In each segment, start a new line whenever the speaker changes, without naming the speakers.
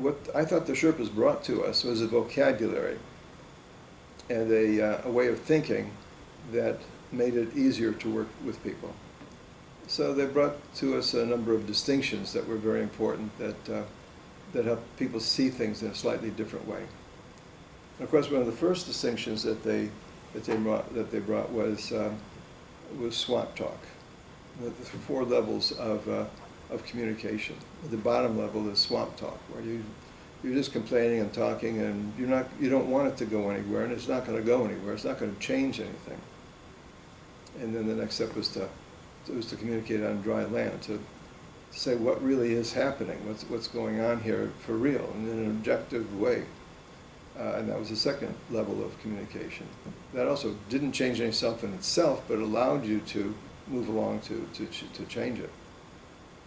what I thought the Sherpas brought to us was a vocabulary and a, uh, a way of thinking that made it easier to work with people. So they brought to us a number of distinctions that were very important that, uh, that help people see things in a slightly different way. And of course, one of the first distinctions that they, that they brought, that they brought was, um, was swamp talk. The the four levels of, uh, of communication. At the bottom level is swamp talk, where you, you're just complaining and talking and you're not, you don't want it to go anywhere and it's not gonna go anywhere, it's not gonna change anything. And then the next step was to, was to communicate on dry land, to say what really is happening, what's, what's going on here for real, in an objective way. Uh, and that was the second level of communication. That also didn't change any self in itself, but allowed you to move along to, to, to change it.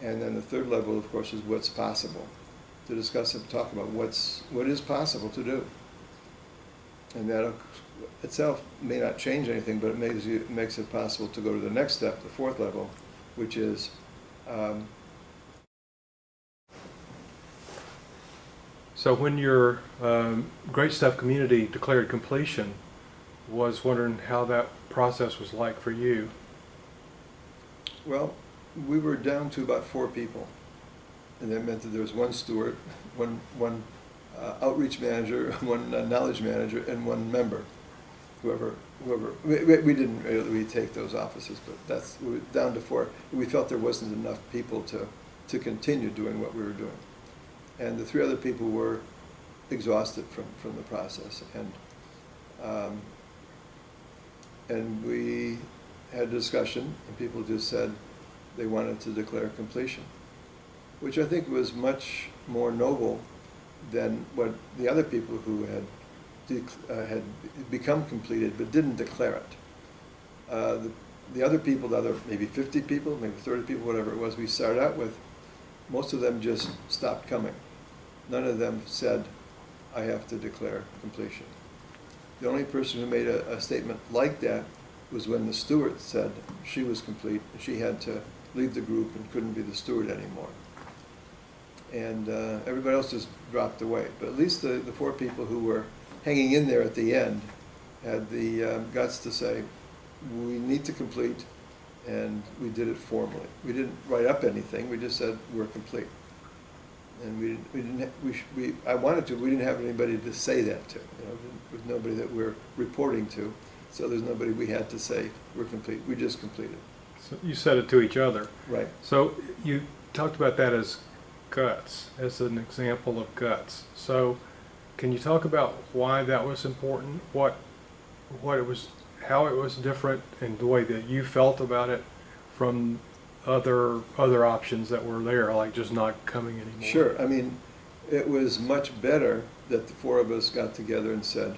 And then the third level, of course, is what's possible. To discuss and talk about what's, what is possible to do. And that itself may not change anything, but it makes you, makes it possible to go to the next step, the fourth level, which is, um,
So when your um, Great Stuff community declared completion, was wondering how that process was like for you.
well, we were down to about four people. And that meant that there was one steward, one, one uh, outreach manager, one uh, knowledge manager, and one member. Whoever, whoever, we, we didn't really take those offices, but that's, we were down to four. We felt there wasn't enough people to, to continue doing what we were doing. And the three other people were exhausted from, from the process. And, um, and we had a discussion, and people just said they wanted to declare completion, which I think was much more noble than what the other people who had, uh, had become completed but didn't declare it. Uh, the, the other people, the other maybe 50 people, maybe 30 people, whatever it was we started out with, most of them just stopped coming. None of them said, I have to declare completion. The only person who made a, a statement like that was when the steward said she was complete, she had to leave the group and couldn't be the steward anymore. And uh, everybody else just dropped away. But at least the, the four people who were hanging in there at the end had the um, guts to say, we need to complete, and we did it formally. We didn't write up anything, we just said, we're complete. And we didn't, we didn't, we, we, I wanted to, we didn't have anybody to say that to, you know, nobody that we're reporting to, so there's nobody we had to say, we're complete, we just completed.
So you said it to each other.
Right.
So you talked about that as guts, as an example of guts. So can you talk about why that was important? What, what it was, how it was different and the way that you felt about it from other, other options that were there, like just not coming anymore?
Sure, I mean, it was much better that the four of us got together and said,